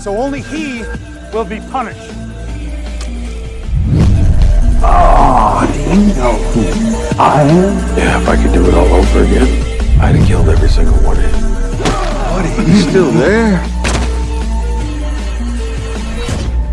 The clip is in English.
so only he will be punished. Oh, do you know who I am? Yeah, if I could do it all over again, I'd have killed every single one of you. Buddy, you still there?